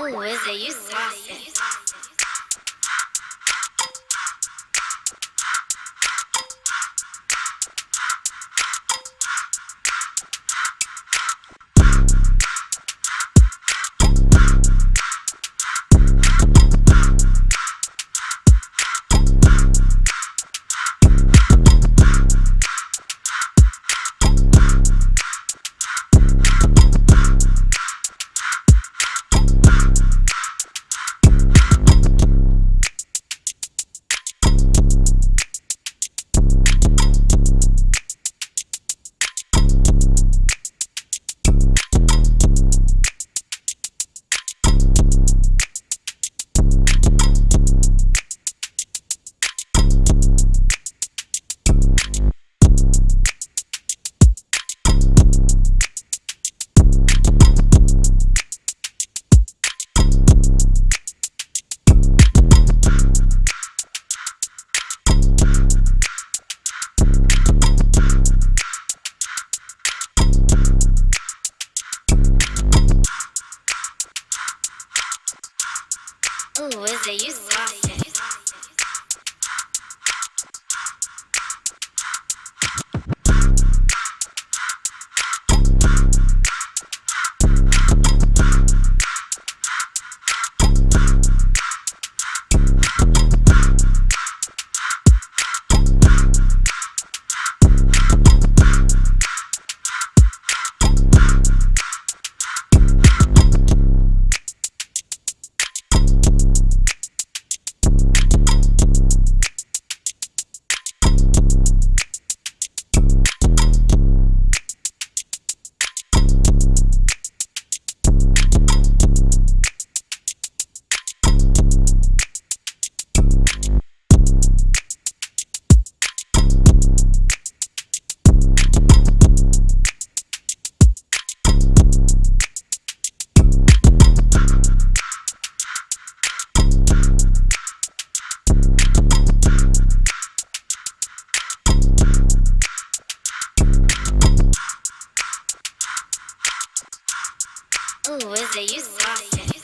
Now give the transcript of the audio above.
Ooh, is it you saucy? Ooh, is it you Ooh, is it you saucy?